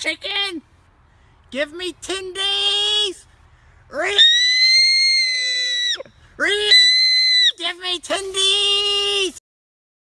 chicken. Give me tendies. Re Re Give me tendies.